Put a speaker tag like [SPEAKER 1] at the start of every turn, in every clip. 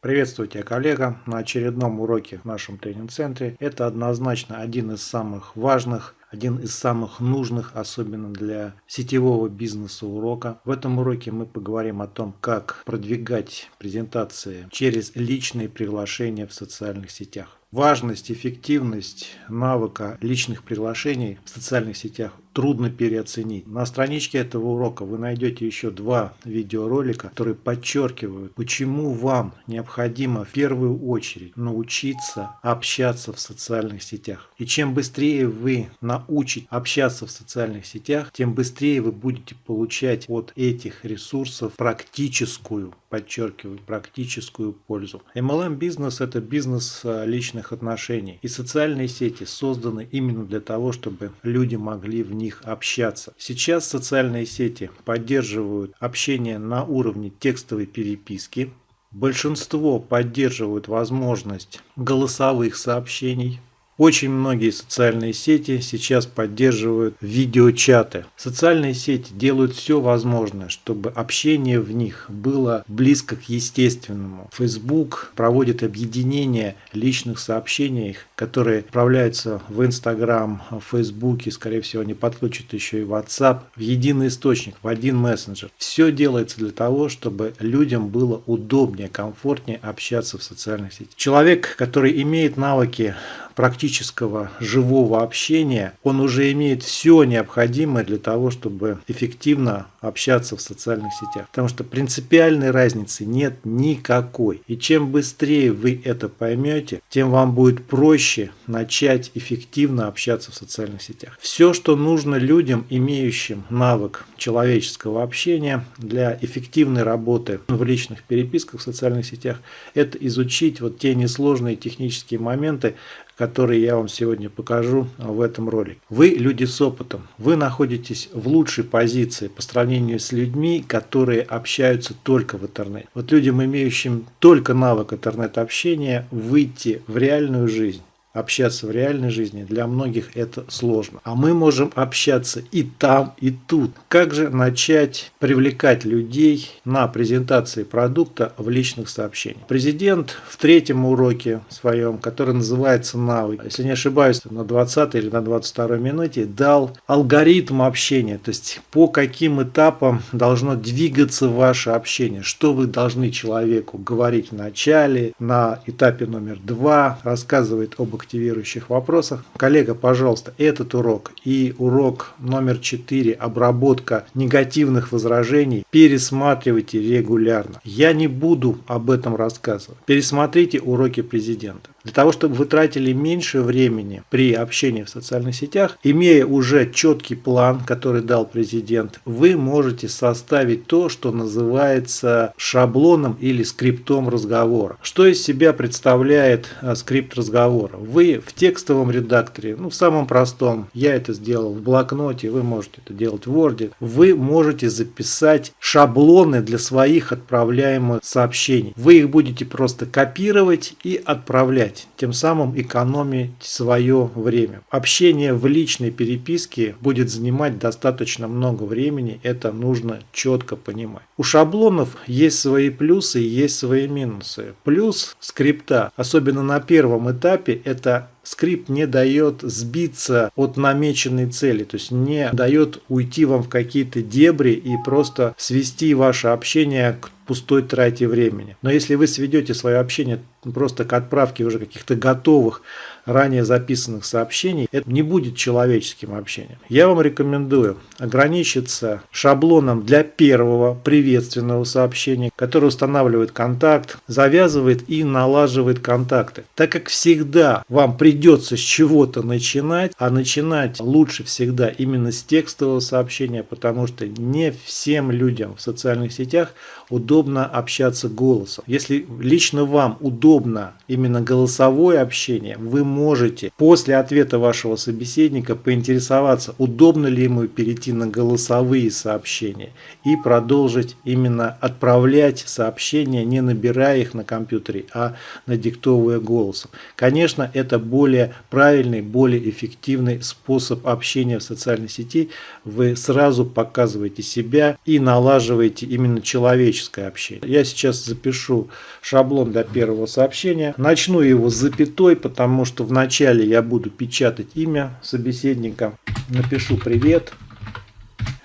[SPEAKER 1] Приветствую тебя, коллега, на очередном уроке в нашем тренинг-центре. Это однозначно один из самых важных один из самых нужных, особенно для сетевого бизнеса урока. В этом уроке мы поговорим о том, как продвигать презентации через личные приглашения в социальных сетях. Важность, эффективность навыка личных приглашений в социальных сетах трудно переоценить. На страничке этого урока вы найдете еще два видеоролика, которые подчеркивают, почему вам необходимо в первую очередь научиться общаться в социальных сетях. И чем быстрее вы научите общаться в социальных сетях, тем быстрее вы будете получать от этих ресурсов практическую, подчеркиваю, практическую пользу. MLM бизнес это бизнес а, личных отношений. И социальные сети созданы именно для того, чтобы люди могли в них общаться. Сейчас социальные сети поддерживают общение на уровне текстовой переписки. Большинство поддерживают возможность голосовых сообщений. Очень многие социальные сети сейчас поддерживают видеочаты. Социальные сети делают все возможное, чтобы общение в них было близко к естественному. Facebook проводит объединение личных сообщений, которые отправляются в Instagram, в Facebook, и, скорее всего, они подключат еще и WhatsApp в единый источник, в один мессенджер. Все делается для того, чтобы людям было удобнее, комфортнее общаться в социальных сетях. Человек, который имеет навыки практического живого общения, он уже имеет все необходимое для того, чтобы эффективно общаться в социальных сетях. Потому что принципиальной разницы нет никакой. И чем быстрее вы это поймете, тем вам будет проще начать эффективно общаться в социальных сетях. Все, что нужно людям, имеющим навык человеческого общения для эффективной работы в личных переписках в социальных сетях, это изучить вот те несложные технические моменты, которые я вам сегодня покажу в этом ролике. Вы люди с опытом, вы находитесь в лучшей позиции по сравнению с людьми, которые общаются только в интернете. Вот людям, имеющим только навык интернет-общения, выйти в реальную жизнь общаться в реальной жизни, для многих это сложно. А мы можем общаться и там, и тут. Как же начать привлекать людей на презентации продукта в личных сообщениях? Президент в третьем уроке своем, который называется «Навык», если не ошибаюсь, на 20 или на 22 минуте дал алгоритм общения, то есть по каким этапам должно двигаться ваше общение, что вы должны человеку говорить в начале, на этапе номер два, рассказывает об активирующих вопросах. Коллега, пожалуйста, этот урок и урок номер 4 «Обработка негативных возражений» пересматривайте регулярно. Я не буду об этом рассказывать. Пересмотрите уроки президента. Для того, чтобы вы тратили меньше времени при общении в социальных сетях, имея уже четкий план, который дал президент, вы можете составить то, что называется шаблоном или скриптом разговора. Что из себя представляет а, скрипт разговора? Вы в текстовом редакторе, ну в самом простом, я это сделал в блокноте, вы можете это делать в Word, вы можете записать шаблоны для своих отправляемых сообщений. Вы их будете просто копировать и отправлять тем самым экономить свое время. Общение в личной переписке будет занимать достаточно много времени, это нужно четко понимать. У шаблонов есть свои плюсы и есть свои минусы. Плюс скрипта, особенно на первом этапе, это that скрипт не дает сбиться от намеченной цели, то есть не дает уйти вам в какие-то дебри и просто свести ваше общение к пустой трате времени. Но если вы сведете свое общение просто к отправке уже каких-то готовых ранее записанных сообщений, это не будет человеческим общением. Я вам рекомендую ограничиться шаблоном для первого приветственного сообщения, которое устанавливает контакт, завязывает и налаживает контакты. Так как всегда вам придется с чего-то начинать, а начинать лучше всегда именно с текстового сообщения, потому что не всем людям в социальных сетях удобно общаться голосом. Если лично вам удобно именно голосовое общение, вы можете после ответа вашего собеседника поинтересоваться, удобно ли ему перейти на голосовые сообщения и продолжить именно отправлять сообщения, не набирая их на компьютере, а надиктовывая голосом. Конечно, это более более правильный, более эффективный способ общения в социальной сети. Вы сразу показываете себя и налаживаете именно человеческое общение. Я сейчас запишу шаблон для первого сообщения. Начну его с запятой, потому что вначале я буду печатать имя собеседника. Напишу «Привет».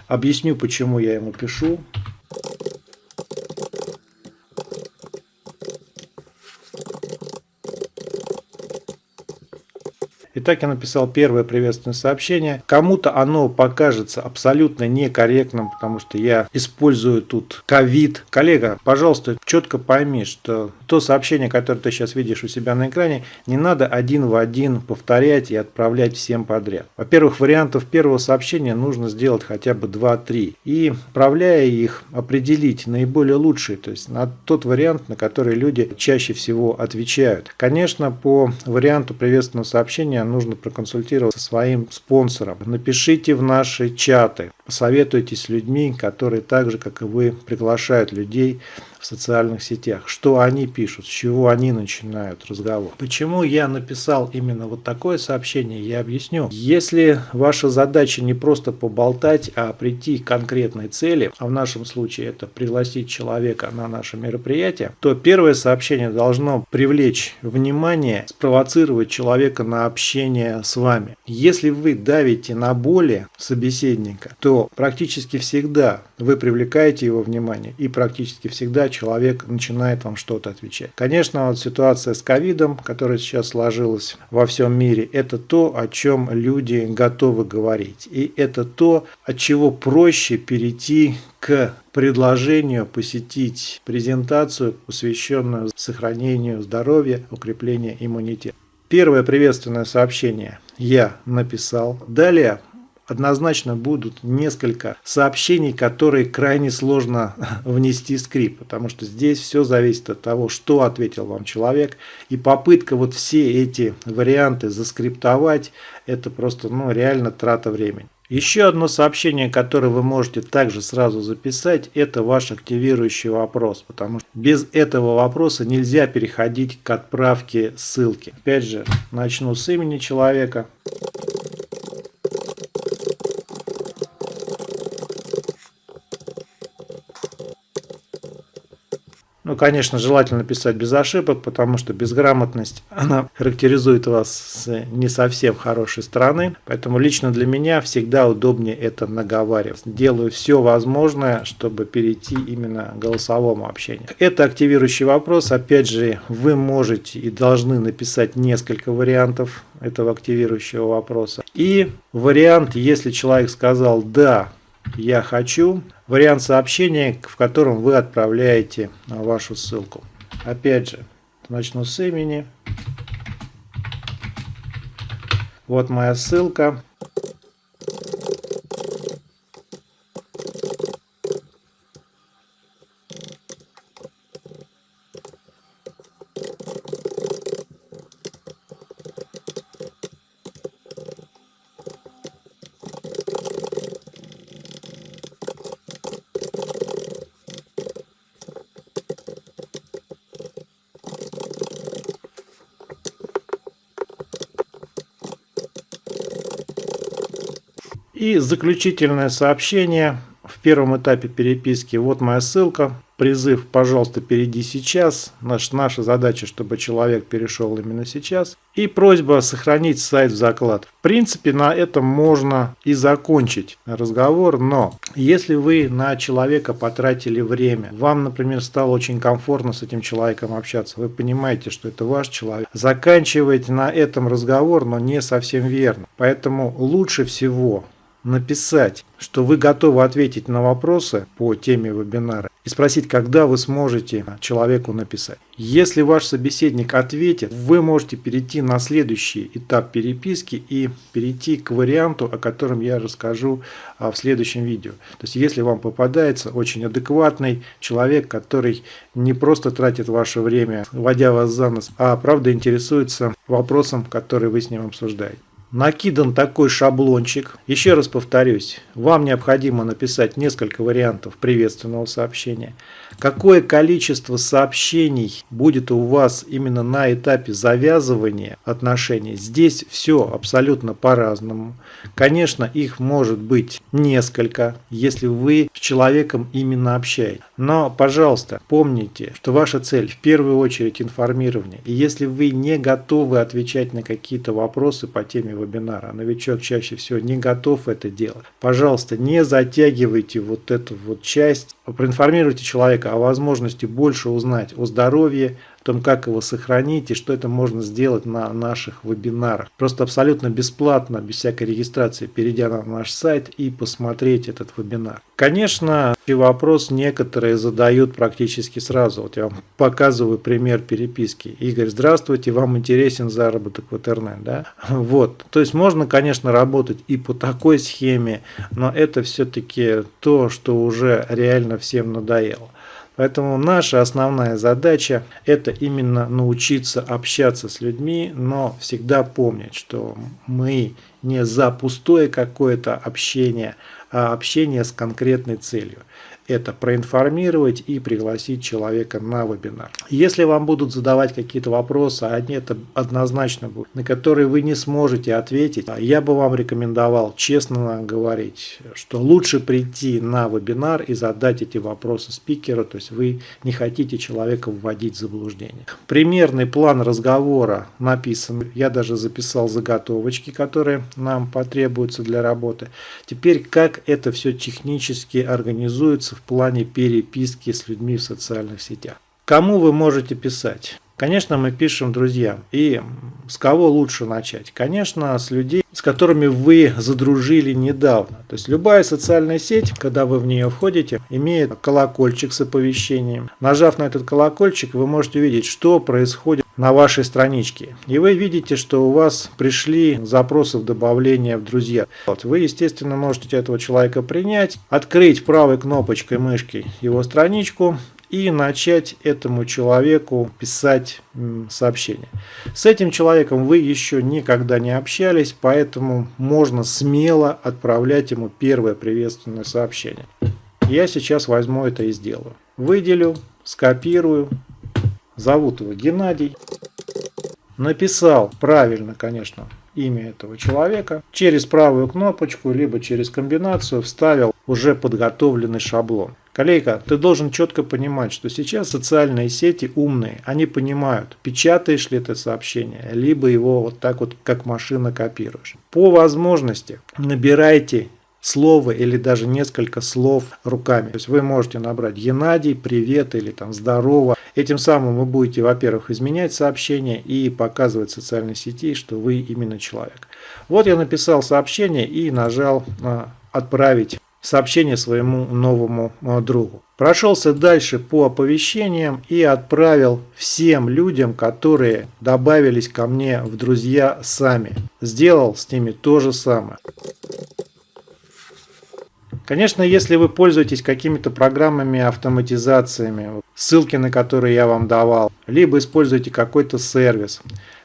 [SPEAKER 1] Объясню, почему я ему пишу. Итак, я написал первое приветственное сообщение. Кому-то оно покажется абсолютно некорректным, потому что я использую тут ковид. Коллега, пожалуйста, четко пойми, что то сообщение, которое ты сейчас видишь у себя на экране, не надо один в один повторять и отправлять всем подряд. Во-первых, вариантов первого сообщения нужно сделать хотя бы 2-3. И отправляя их, определить наиболее лучший, то есть на тот вариант, на который люди чаще всего отвечают. Конечно, по варианту приветственного сообщения нужно проконсультироваться со своим спонсором. Напишите в наши чаты, посоветуйтесь с людьми, которые так же, как и вы, приглашают людей в социальных сетях, что они пишут, с чего они начинают разговор. Почему я написал именно вот такое сообщение, я объясню. Если ваша задача не просто поболтать, а прийти к конкретной цели, а в нашем случае это пригласить человека на наше мероприятие, то первое сообщение должно привлечь внимание, спровоцировать человека на общение с вами. Если вы давите на боли собеседника, то практически всегда вы привлекаете его внимание и практически всегда человек начинает вам что-то отвечать. Конечно, вот ситуация с ковидом, которая сейчас сложилась во всем мире, это то, о чем люди готовы говорить. И это то, от чего проще перейти к предложению посетить презентацию, посвященную сохранению здоровья, укреплению иммунитета. Первое приветственное сообщение я написал. Далее однозначно будут несколько сообщений, которые крайне сложно внести скрипт, потому что здесь все зависит от того, что ответил вам человек, и попытка вот все эти варианты заскриптовать, это просто ну, реально трата времени. Еще одно сообщение, которое вы можете также сразу записать, это ваш активирующий вопрос, потому что без этого вопроса нельзя переходить к отправке ссылки. Опять же, начну с имени человека. Ну, конечно, желательно писать без ошибок, потому что безграмотность, она характеризует вас с не совсем хорошей стороны. Поэтому лично для меня всегда удобнее это наговаривать. Делаю все возможное, чтобы перейти именно к голосовому общению. Это активирующий вопрос. Опять же, вы можете и должны написать несколько вариантов этого активирующего вопроса. И вариант, если человек сказал «да», «Я хочу» вариант сообщения, в котором вы отправляете вашу ссылку. Опять же, начну с имени. Вот моя ссылка. И заключительное сообщение в первом этапе переписки. Вот моя ссылка. Призыв, пожалуйста, перейди сейчас. Наш, наша задача, чтобы человек перешел именно сейчас. И просьба сохранить сайт в заклад. В принципе, на этом можно и закончить разговор. Но если вы на человека потратили время, вам, например, стало очень комфортно с этим человеком общаться, вы понимаете, что это ваш человек, заканчивайте на этом разговор, но не совсем верно. Поэтому лучше всего написать, что вы готовы ответить на вопросы по теме вебинара и спросить, когда вы сможете человеку написать. Если ваш собеседник ответит, вы можете перейти на следующий этап переписки и перейти к варианту, о котором я расскажу а, в следующем видео. То есть, если вам попадается очень адекватный человек, который не просто тратит ваше время, водя вас за нос, а правда интересуется вопросом, который вы с ним обсуждаете накидан такой шаблончик. Еще раз повторюсь, вам необходимо написать несколько вариантов приветственного сообщения. Какое количество сообщений будет у вас именно на этапе завязывания отношений. Здесь все абсолютно по-разному. Конечно, их может быть несколько, если вы с человеком именно общаетесь. Но, пожалуйста, помните, что ваша цель в первую очередь информирование. И если вы не готовы отвечать на какие-то вопросы по теме вебинара, новичок чаще всего не готов это делать, пожалуйста, не затягивайте вот эту вот часть, проинформируйте человека о возможности больше узнать о здоровье, о том, как его сохранить и что это можно сделать на наших вебинарах. Просто абсолютно бесплатно, без всякой регистрации, перейдя на наш сайт и посмотреть этот вебинар. Конечно, вопрос некоторые задают практически сразу. Вот я вам показываю пример переписки. Игорь, здравствуйте, вам интересен заработок в интернет, да? Вот. То есть можно, конечно, работать и по такой схеме, но это все-таки то, что уже реально всем надоело. Поэтому наша основная задача это именно научиться общаться с людьми, но всегда помнить, что мы не за пустое какое-то общение, а общение с конкретной целью это проинформировать и пригласить человека на вебинар. Если вам будут задавать какие-то вопросы, а это однозначно будут, на которые вы не сможете ответить, я бы вам рекомендовал честно говорить, что лучше прийти на вебинар и задать эти вопросы спикеру, то есть вы не хотите человека вводить в заблуждение. Примерный план разговора написан, я даже записал заготовочки, которые нам потребуются для работы. Теперь как это все технически организуется, в плане переписки с людьми в социальных сетях. Кому вы можете писать? Конечно, мы пишем друзьям. И с кого лучше начать? Конечно, с людей, с которыми вы задружили недавно. То есть любая социальная сеть, когда вы в нее входите, имеет колокольчик с оповещением. Нажав на этот колокольчик, вы можете увидеть, что происходит на вашей страничке. И вы видите, что у вас пришли запросы в добавление в друзья. Вот. Вы, естественно, можете этого человека принять, открыть правой кнопочкой мышки его страничку и начать этому человеку писать сообщение. С этим человеком вы еще никогда не общались, поэтому можно смело отправлять ему первое приветственное сообщение. Я сейчас возьму это и сделаю. Выделю, скопирую, зовут его Геннадий. Написал правильно, конечно, имя этого человека. Через правую кнопочку, либо через комбинацию вставил уже подготовленный шаблон. Коллега, ты должен четко понимать, что сейчас социальные сети умные, они понимают, печатаешь ли ты сообщение, либо его вот так вот как машина копируешь. По возможности набирайте слово или даже несколько слов руками. То есть вы можете набрать Геннадий, привет или там здорово. Этим самым вы будете, во-первых, изменять сообщение и показывать в социальной сети, что вы именно человек. Вот я написал сообщение и нажал «Отправить» сообщение своему новому э, другу. Прошелся дальше по оповещениям и отправил всем людям, которые добавились ко мне в друзья сами. Сделал с ними то же самое. Конечно, если вы пользуетесь какими-то программами автоматизациями, ссылки на которые я вам давал, либо используете какой-то сервис,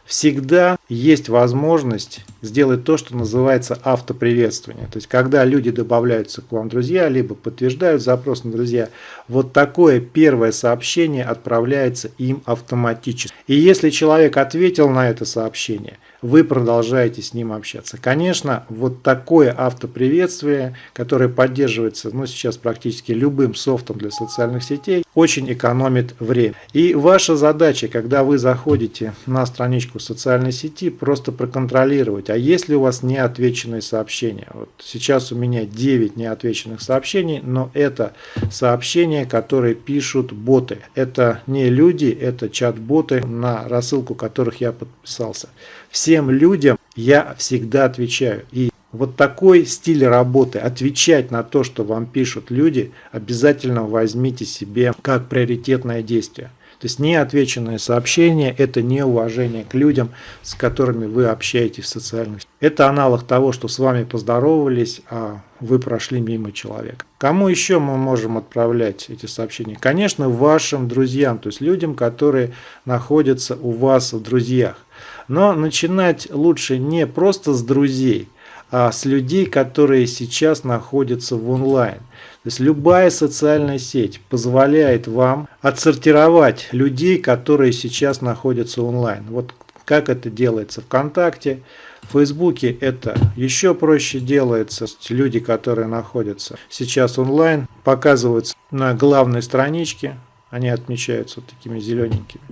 [SPEAKER 1] всегда есть возможность сделать то, что называется автоприветствование. То есть, когда люди добавляются к вам друзья, либо подтверждают запрос на друзья, вот такое первое сообщение отправляется им автоматически. И если человек ответил на это сообщение – вы продолжаете с ним общаться. Конечно, вот такое автоприветствие, которое поддерживается ну, сейчас практически любым софтом для социальных сетей, очень экономит время. И ваша задача, когда вы заходите на страничку социальной сети, просто проконтролировать, а есть ли у вас неотвеченные сообщения. Вот сейчас у меня 9 неотвеченных сообщений, но это сообщения, которые пишут боты. Это не люди, это чат-боты, на рассылку которых я подписался. Всем людям я всегда отвечаю. И вот такой стиль работы, отвечать на то, что вам пишут люди, обязательно возьмите себе как приоритетное действие. То есть неотвеченное сообщение – это неуважение к людям, с которыми вы общаетесь в социальных сетях. Это аналог того, что с вами поздоровались, а вы прошли мимо человека. Кому еще мы можем отправлять эти сообщения? Конечно, вашим друзьям, то есть людям, которые находятся у вас в друзьях. Но начинать лучше не просто с друзей, а с людей, которые сейчас находятся в онлайн. То есть любая социальная сеть позволяет вам отсортировать людей, которые сейчас находятся онлайн. Вот как это делается ВКонтакте, в Фейсбуке это еще проще делается. Люди, которые находятся сейчас онлайн, показываются на главной страничке, они отмечаются вот такими зелененькими.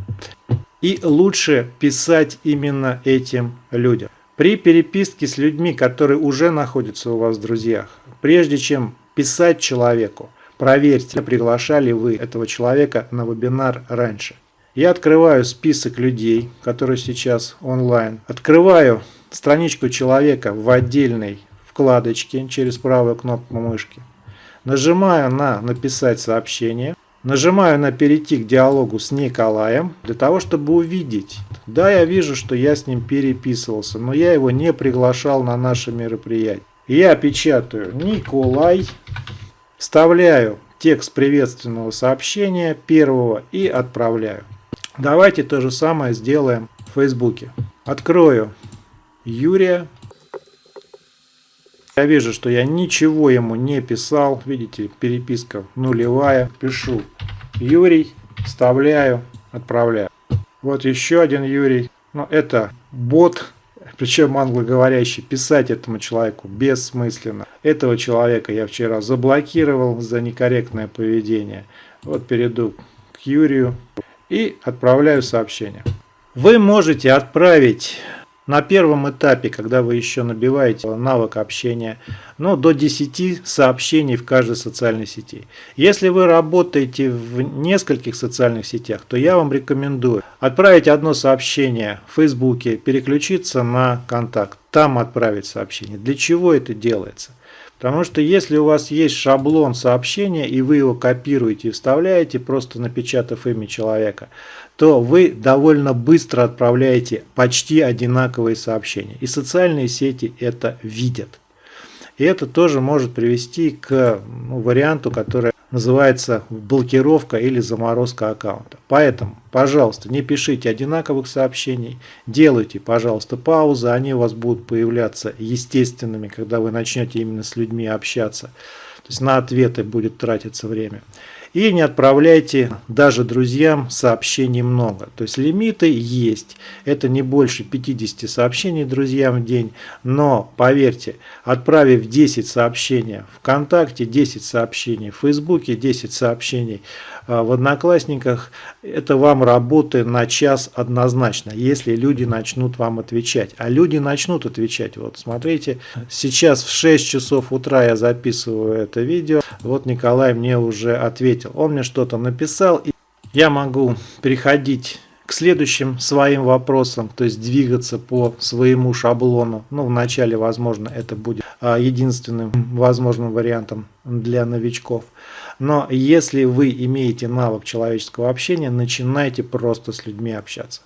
[SPEAKER 1] И лучше писать именно этим людям. При переписке с людьми, которые уже находятся у вас в друзьях, прежде чем писать человеку, проверьте, приглашали вы этого человека на вебинар раньше. Я открываю список людей, которые сейчас онлайн. Открываю страничку человека в отдельной вкладочке через правую кнопку мышки. Нажимаю на «Написать сообщение». Нажимаю на «Перейти к диалогу с Николаем» для того, чтобы увидеть. Да, я вижу, что я с ним переписывался, но я его не приглашал на наше мероприятие. Я печатаю «Николай», вставляю текст приветственного сообщения первого и отправляю. Давайте то же самое сделаем в Фейсбуке. Открою Юрия. Я вижу, что я ничего ему не писал. Видите, переписка нулевая. Пишу Юрий, вставляю, отправляю. Вот еще один Юрий. Но это бот, причем англоговорящий. Писать этому человеку бессмысленно. Этого человека я вчера заблокировал за некорректное поведение. Вот перейду к Юрию и отправляю сообщение. Вы можете отправить на первом этапе, когда вы еще набиваете навык общения, ну, до 10 сообщений в каждой социальной сети. Если вы работаете в нескольких социальных сетях, то я вам рекомендую отправить одно сообщение в Фейсбуке, переключиться на контакт, там отправить сообщение. Для чего это делается? Потому что если у вас есть шаблон сообщения, и вы его копируете и вставляете, просто напечатав имя человека, то вы довольно быстро отправляете почти одинаковые сообщения. И социальные сети это видят. И это тоже может привести к ну, варианту, который называется блокировка или заморозка аккаунта. Поэтому, пожалуйста, не пишите одинаковых сообщений, делайте, пожалуйста, паузы, они у вас будут появляться естественными, когда вы начнете именно с людьми общаться. То есть на ответы будет тратиться время. И не отправляйте даже друзьям сообщений много. То есть лимиты есть. Это не больше 50 сообщений друзьям в день. Но поверьте, отправив 10 сообщений ВКонтакте, 10 сообщений в Фейсбуке, 10 сообщений а, в Одноклассниках, это вам работы на час однозначно, если люди начнут вам отвечать. А люди начнут отвечать. Вот смотрите, сейчас в 6 часов утра я записываю это видео. Вот Николай мне уже ответил ответил. Он мне что-то написал, и я могу переходить к следующим своим вопросам, то есть двигаться по своему шаблону. Ну, вначале, возможно, это будет а, единственным возможным вариантом для новичков. Но если вы имеете навык человеческого общения, начинайте просто с людьми общаться.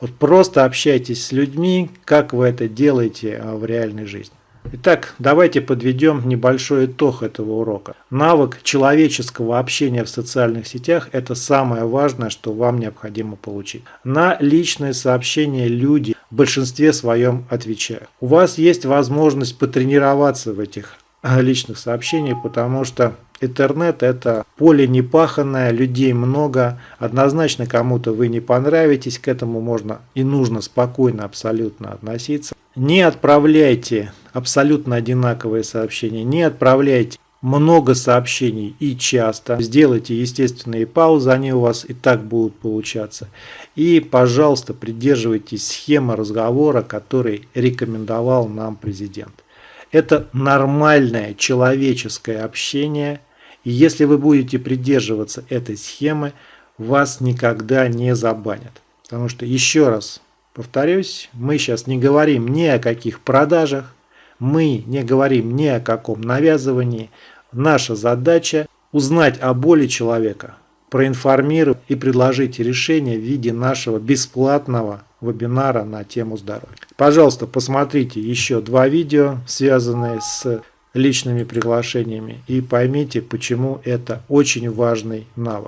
[SPEAKER 1] Вот просто общайтесь с людьми, как вы это делаете а, в реальной жизни. Итак, давайте подведем небольшой итог этого урока. Навык человеческого общения в социальных сетях – это самое важное, что вам необходимо получить. На личные сообщения люди в большинстве своем отвечают. У вас есть возможность потренироваться в этих а, личных сообщениях, потому что Интернет это поле непаханное, людей много, однозначно кому-то вы не понравитесь, к этому можно и нужно спокойно абсолютно относиться. Не отправляйте абсолютно одинаковые сообщения, не отправляйте много сообщений и часто. Сделайте естественные паузы, они у вас и так будут получаться. И, пожалуйста, придерживайтесь схемы разговора, который рекомендовал нам президент. Это нормальное человеческое общение. И если вы будете придерживаться этой схемы, вас никогда не забанят. Потому что, еще раз Повторюсь, мы сейчас не говорим ни о каких продажах, мы не говорим ни о каком навязывании. Наша задача узнать о боли человека, проинформировать и предложить решение в виде нашего бесплатного вебинара на тему здоровья. Пожалуйста, посмотрите еще два видео, связанные с личными приглашениями и поймите, почему это очень важный навык.